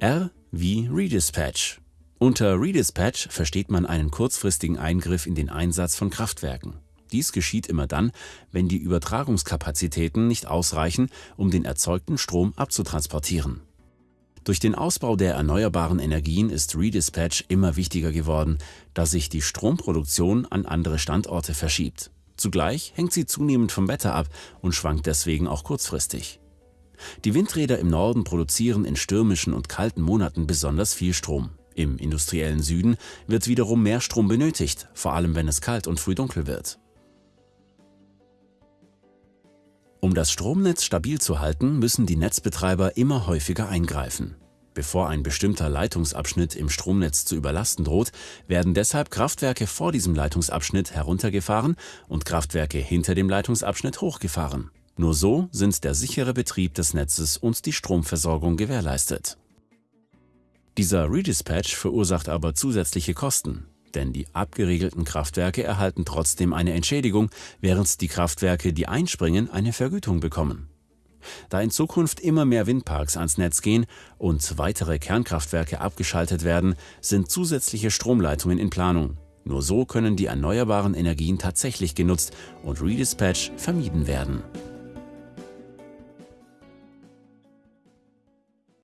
R wie Redispatch. Unter Redispatch versteht man einen kurzfristigen Eingriff in den Einsatz von Kraftwerken. Dies geschieht immer dann, wenn die Übertragungskapazitäten nicht ausreichen, um den erzeugten Strom abzutransportieren. Durch den Ausbau der erneuerbaren Energien ist Redispatch immer wichtiger geworden, da sich die Stromproduktion an andere Standorte verschiebt. Zugleich hängt sie zunehmend vom Wetter ab und schwankt deswegen auch kurzfristig. Die Windräder im Norden produzieren in stürmischen und kalten Monaten besonders viel Strom. Im industriellen Süden wird wiederum mehr Strom benötigt, vor allem wenn es kalt und früh dunkel wird. Um das Stromnetz stabil zu halten, müssen die Netzbetreiber immer häufiger eingreifen. Bevor ein bestimmter Leitungsabschnitt im Stromnetz zu überlasten droht, werden deshalb Kraftwerke vor diesem Leitungsabschnitt heruntergefahren und Kraftwerke hinter dem Leitungsabschnitt hochgefahren. Nur so sind der sichere Betrieb des Netzes und die Stromversorgung gewährleistet. Dieser Redispatch verursacht aber zusätzliche Kosten, denn die abgeregelten Kraftwerke erhalten trotzdem eine Entschädigung, während die Kraftwerke, die einspringen, eine Vergütung bekommen. Da in Zukunft immer mehr Windparks ans Netz gehen und weitere Kernkraftwerke abgeschaltet werden, sind zusätzliche Stromleitungen in Planung. Nur so können die erneuerbaren Energien tatsächlich genutzt und Redispatch vermieden werden.